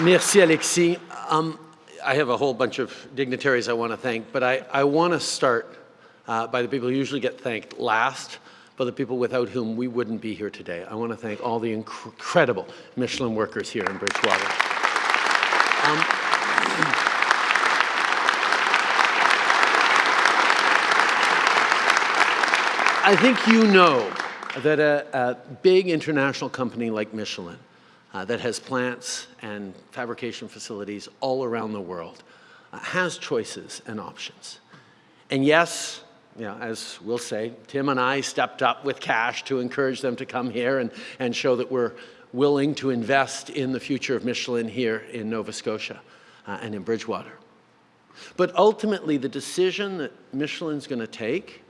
Merci, Alexis. Um, I have a whole bunch of dignitaries I want to thank, but I, I want to start uh, by the people who usually get thanked last, but the people without whom we wouldn't be here today. I want to thank all the inc incredible Michelin workers here in Bridgewater. Um, I think you know that a, a big international company like Michelin uh, that has plants and fabrication facilities all around the world uh, has choices and options. And yes, you know, as we'll say, Tim and I stepped up with cash to encourage them to come here and, and show that we're willing to invest in the future of Michelin here in Nova Scotia uh, and in Bridgewater. But ultimately, the decision that Michelin's going to take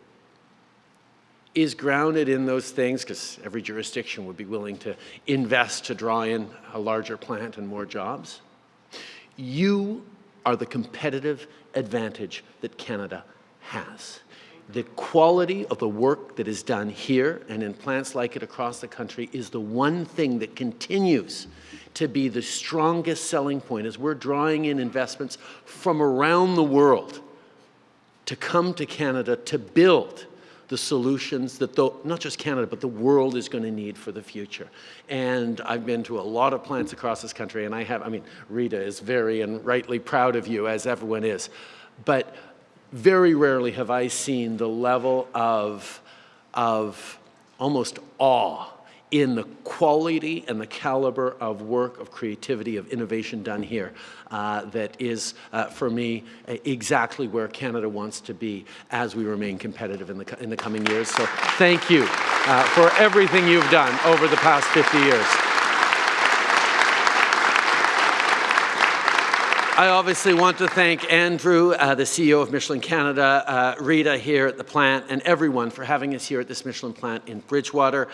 is grounded in those things, because every jurisdiction would be willing to invest to draw in a larger plant and more jobs. You are the competitive advantage that Canada has. The quality of the work that is done here and in plants like it across the country is the one thing that continues to be the strongest selling point as we're drawing in investments from around the world to come to Canada to build the solutions that the, not just Canada, but the world is going to need for the future. And I've been to a lot of plants across this country, and I have, I mean, Rita is very and rightly proud of you, as everyone is. But very rarely have I seen the level of, of almost awe in the quality and the caliber of work, of creativity, of innovation done here uh, that is, uh, for me, exactly where Canada wants to be as we remain competitive in the, in the coming years. So thank you uh, for everything you've done over the past 50 years. I obviously want to thank Andrew, uh, the CEO of Michelin Canada, uh, Rita here at the plant, and everyone for having us here at this Michelin plant in Bridgewater.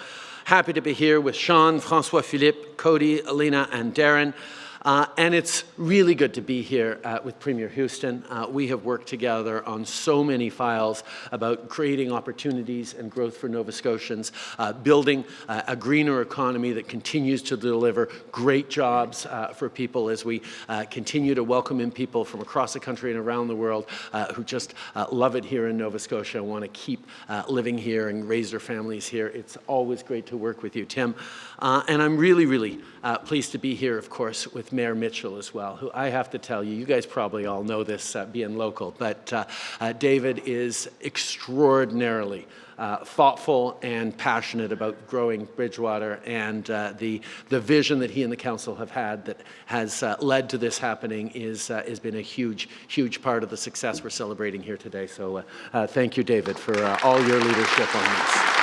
Happy to be here with Sean, Francois Philippe, Cody, Alina, and Darren. Uh, and it's really good to be here uh, with Premier Houston. Uh, we have worked together on so many files about creating opportunities and growth for Nova Scotians, uh, building uh, a greener economy that continues to deliver great jobs uh, for people as we continue to welcome in people from across the country and around the world who just love it here in Nova Scotia and want to keep living here and raise their families here. It's always great to work with you, Tim. and I'm really, really pleased to be here, of course, with Mayor Mitchell as well, who I have to tell you, you guys probably all know this uh, being local, but uh, uh, David is extraordinarily uh, thoughtful and passionate about growing Bridgewater and uh, the, the vision that he and the council have had that has led to this happening is, has been a huge, huge part of the success we're celebrating here today. So thank you, David, for all your leadership on this.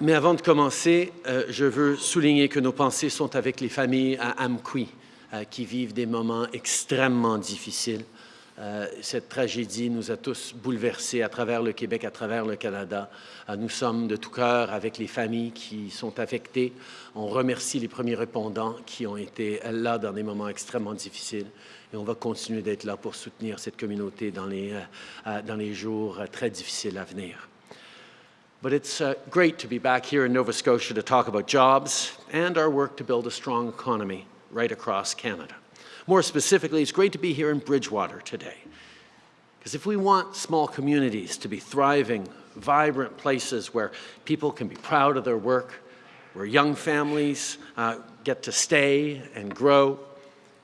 Mais avant de commencer, euh, je veux souligner que nos pensées sont avec les familles à Amqui, euh, qui vivent des moments extrêmement difficiles. Euh, cette tragédie nous a tous bouleversés à travers le Québec, à travers le Canada. nous sommes de tout cœur avec les familles qui sont affectées. On remercie les premiers répondants qui ont été là dans des moments extrêmement difficiles. Et on va continuer d'être là pour soutenir cette communauté dans les, dans les jours très difficiles à venir. But it's uh, great to be back here in Nova Scotia to talk about jobs and our work to build a strong economy right across Canada. More specifically, it's great to be here in Bridgewater today. Because if we want small communities to be thriving, vibrant places where people can be proud of their work, where young families uh, get to stay and grow,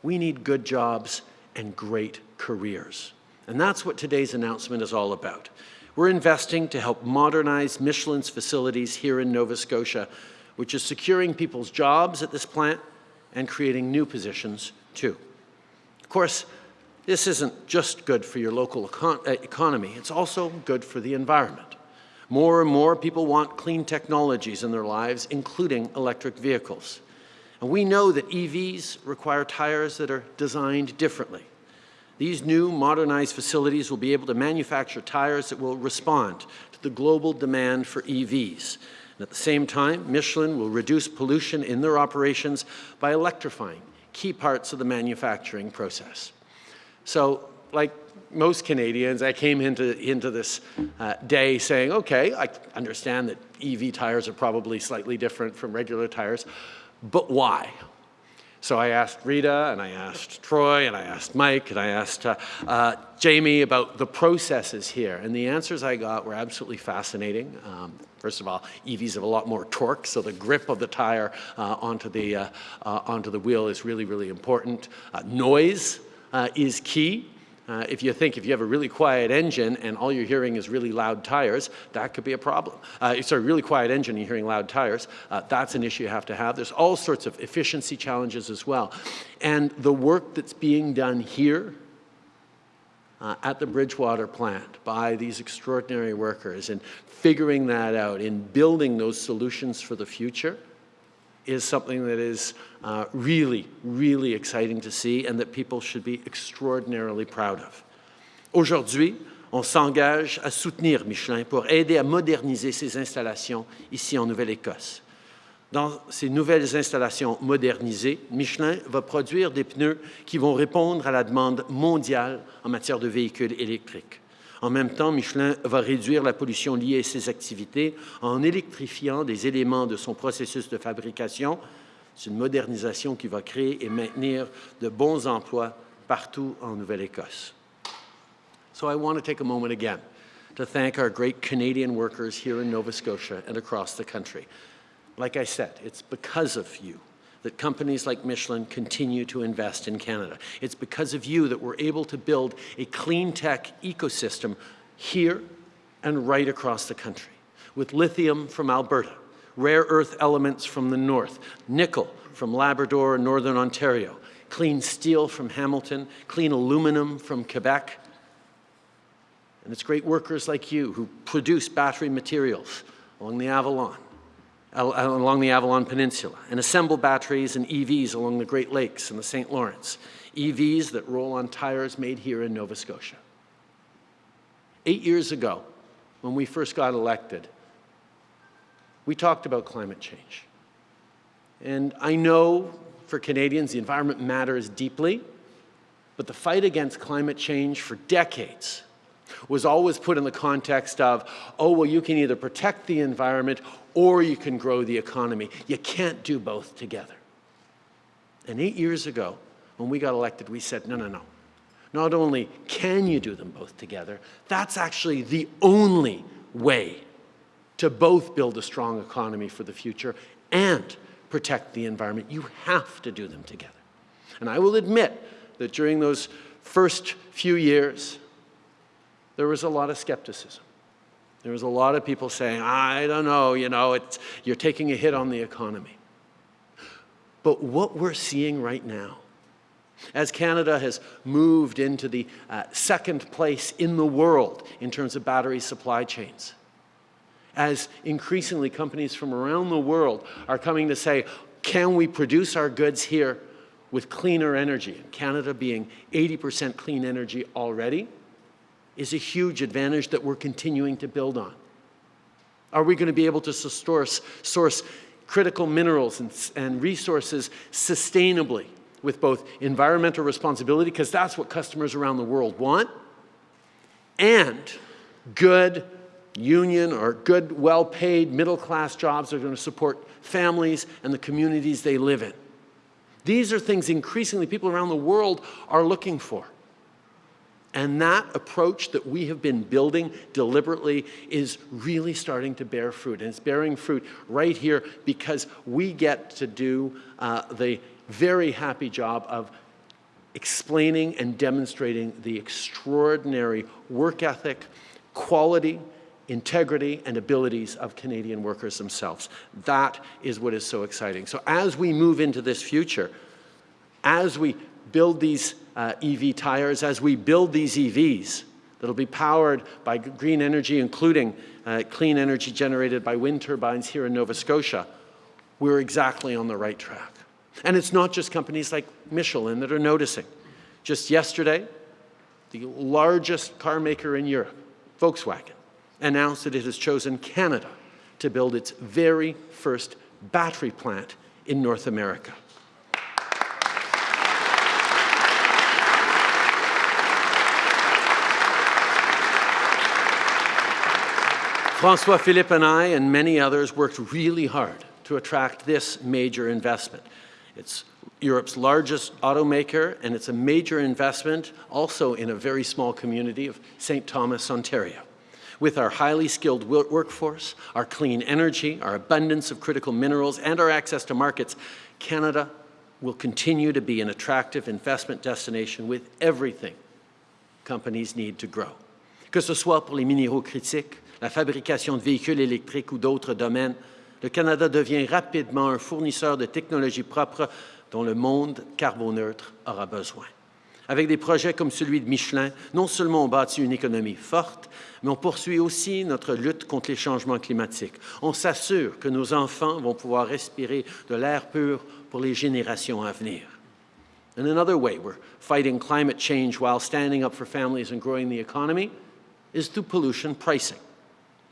we need good jobs and great careers. And that's what today's announcement is all about. We're investing to help modernize Michelin's facilities here in Nova Scotia, which is securing people's jobs at this plant and creating new positions too. Of course, this isn't just good for your local econ uh, economy, it's also good for the environment. More and more people want clean technologies in their lives, including electric vehicles. And we know that EVs require tires that are designed differently. These new modernized facilities will be able to manufacture tires that will respond to the global demand for EVs. And at the same time, Michelin will reduce pollution in their operations by electrifying key parts of the manufacturing process. So, like most Canadians, I came into, into this uh, day saying, okay, I understand that EV tires are probably slightly different from regular tires, but why? So I asked Rita, and I asked Troy, and I asked Mike, and I asked uh, uh, Jamie about the processes here. And the answers I got were absolutely fascinating. Um, first of all, EVs have a lot more torque, so the grip of the tire uh, onto, the, uh, uh, onto the wheel is really, really important. Uh, noise is key. Uh, if you think if you have a really quiet engine and all you're hearing is really loud tires, that could be a problem. Uh, sorry, really quiet engine and you're hearing loud tires, uh, that's an issue you have to have. There's all sorts of efficiency challenges as well. And the work that's being done here uh, at the Bridgewater plant by these extraordinary workers and figuring that out, in building those solutions for the future, is something that is uh, really, really exciting to see and that people should be extraordinarily proud of. Aujourd'hui, on s'engage à soutenir Michelin pour aider à moderniser ses installations ici en Nouvelle-Écosse. Dans ces nouvelles installations modernisées, Michelin va produire des pneus qui vont répondre à la demande mondiale en matière de véhicules électriques. En même temps, Michelin va réduire la pollution liée à ses activités en électrifiant des éléments de son processus de fabrication. C'est une modernisation qui va créer et maintenir de bons emplois partout en Nouvelle-Écosse. So I want to take a moment again to thank our great Canadian workers here in Nova Scotia and across the country. Like I said, it's because of you that companies like Michelin continue to invest in Canada. It's because of you that we're able to build a clean tech ecosystem here and right across the country with lithium from Alberta, rare earth elements from the north, nickel from Labrador and Northern Ontario, clean steel from Hamilton, clean aluminum from Quebec. And it's great workers like you who produce battery materials along the Avalon, along the Avalon Peninsula and assemble batteries and EVs along the Great Lakes and the St. Lawrence, EVs that roll on tires made here in Nova Scotia. Eight years ago, when we first got elected, we talked about climate change. And I know for Canadians, the environment matters deeply, but the fight against climate change for decades was always put in the context of, oh, well, you can either protect the environment or you can grow the economy. You can't do both together. And eight years ago, when we got elected, we said, no, no, no. Not only can you do them both together, that's actually the only way to both build a strong economy for the future and protect the environment. You have to do them together. And I will admit that during those first few years, there was a lot of skepticism. There was a lot of people saying, I don't know, you know, you're taking a hit on the economy. But what we're seeing right now, as Canada has moved into the uh, second place in the world in terms of battery supply chains, as increasingly companies from around the world are coming to say, can we produce our goods here with cleaner energy? Canada being 80% clean energy already, is a huge advantage that we're continuing to build on. Are we going to be able to source, source critical minerals and, and resources sustainably with both environmental responsibility, because that's what customers around the world want, and good union or good, well-paid, middle-class jobs that are going to support families and the communities they live in. These are things increasingly people around the world are looking for. And that approach that we have been building deliberately is really starting to bear fruit. And it's bearing fruit right here because we get to do uh, the very happy job of explaining and demonstrating the extraordinary work ethic, quality, integrity, and abilities of Canadian workers themselves. That is what is so exciting. So as we move into this future, as we build these uh, EV tires, as we build these EVs that'll be powered by green energy, including uh, clean energy generated by wind turbines here in Nova Scotia, we're exactly on the right track. And it's not just companies like Michelin that are noticing. Just yesterday, the largest car maker in Europe, Volkswagen, announced that it has chosen Canada to build its very first battery plant in North America. Francois Philippe and I and many others worked really hard to attract this major investment. It's Europe's largest automaker, and it's a major investment also in a very small community of St. Thomas, Ontario. With our highly skilled workforce, our clean energy, our abundance of critical minerals, and our access to markets, Canada will continue to be an attractive investment destination with everything companies need to grow. Que ce soit pour les minéraux critiques, la fabrication de véhicules électriques ou d'autres domaines, le Canada devient rapidement un fournisseur de technologies propres dont le monde carboneutre aura besoin. Avec des projets comme celui de Michelin, non seulement on bâtit une économie forte, mais on poursuit aussi notre lutte contre les changements climatiques. On s'assure que nos enfants vont pouvoir respirer de l'air pur pour les générations à venir. In another way, we're fighting climate change while standing up for families and growing the economy is through pollution pricing.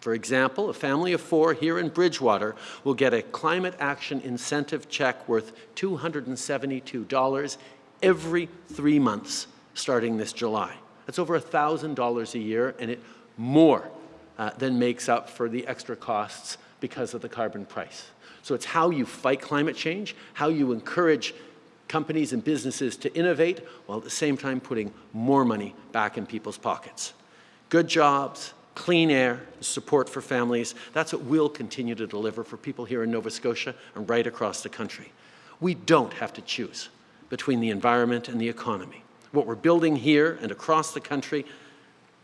For example, a family of four here in Bridgewater will get a climate action incentive check worth $272 every three months starting this July. That's over $1,000 a year, and it more uh, than makes up for the extra costs because of the carbon price. So it's how you fight climate change, how you encourage companies and businesses to innovate, while at the same time putting more money back in people's pockets. Good jobs, clean air, support for families, that's what we'll continue to deliver for people here in Nova Scotia and right across the country. We don't have to choose between the environment and the economy. What we're building here and across the country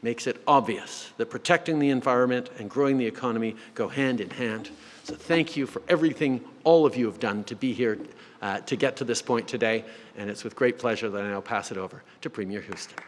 makes it obvious that protecting the environment and growing the economy go hand in hand. So thank you for everything all of you have done to be here uh, to get to this point today. And it's with great pleasure that I now pass it over to Premier Houston.